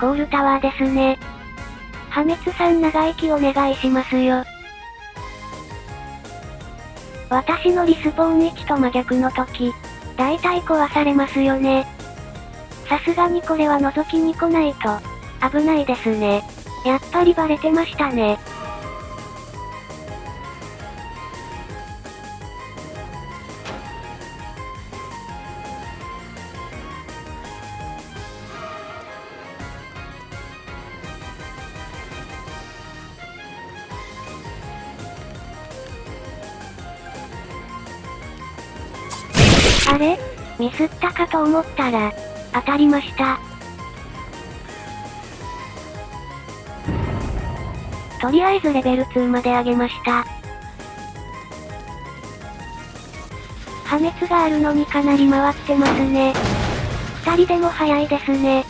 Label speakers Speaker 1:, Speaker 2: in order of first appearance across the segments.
Speaker 1: コールタワーですね。破滅さん長生きお願いしますよ。私のリスポーン位置と真逆の時、大体壊されますよね。さすがにこれは覗きに来ないと、危ないですね。やっぱりバレてましたね。あれ？ミスったかと思ったら、当たりました。とりあえずレベル2まで上げました。破滅があるのにかなり回ってますね。二人でも早いですね。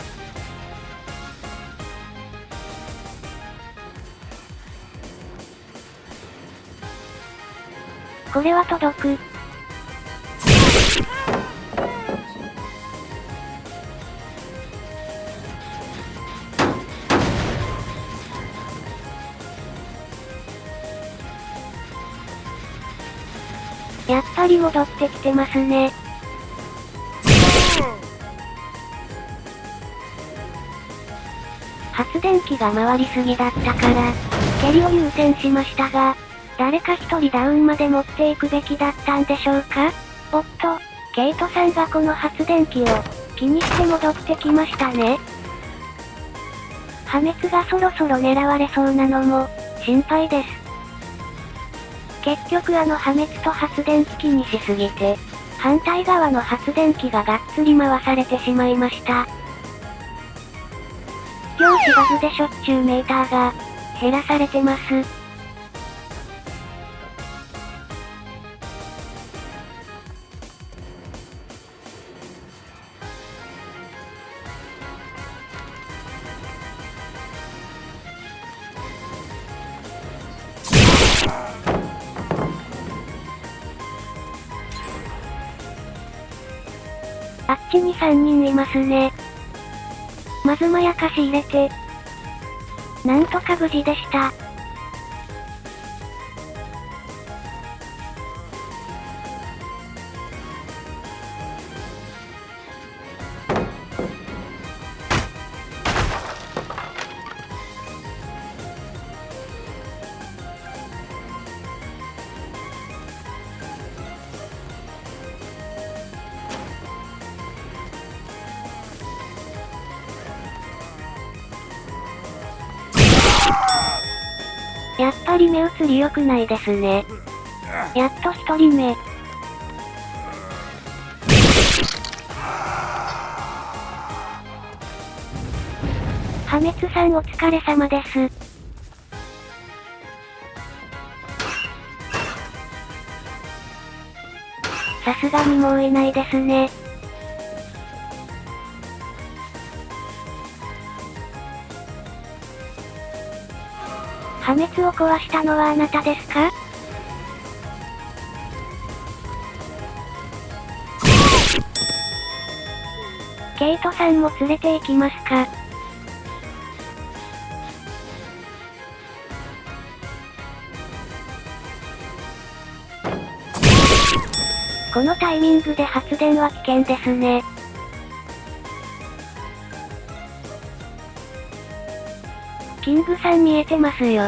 Speaker 1: これは届く。やっぱり戻ってきてますね。発電機が回りすぎだったから、蹴りを優先しましたが、誰か一人ダウンまで持っていくべきだったんでしょうか？おっと、ケイトさんがこの発電機を気にして戻ってきましたね。破滅がそろそろ狙われそうなのも心配です。結局あの破滅と発電機気にしすぎて、反対側の発電機ががっつり回されてしまいました。量子バグでしょっちゅうメーターが減らされてます。あちに3人いますね。まずまやかし入れて。なんとか無事でした。ぱり目移り良くないですね。やっと一人目。破滅さんお疲れ様です。さすがにもういないですね。破滅を壊したのはあなたですか？ケイトさんも連れて行きますか？このタイミングで発電は危険ですね。キングさん見えてますよ。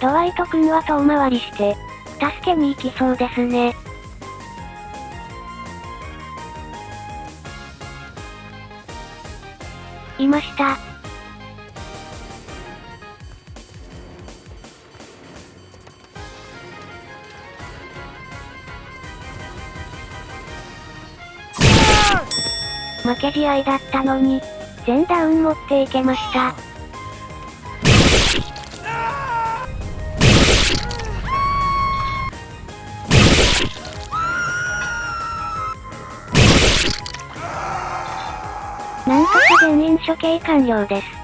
Speaker 1: ドワイト君は遠回りして、助けに行きそうですね。いました。負け試合だったのに、全ダウン持っていけました。処刑完了です。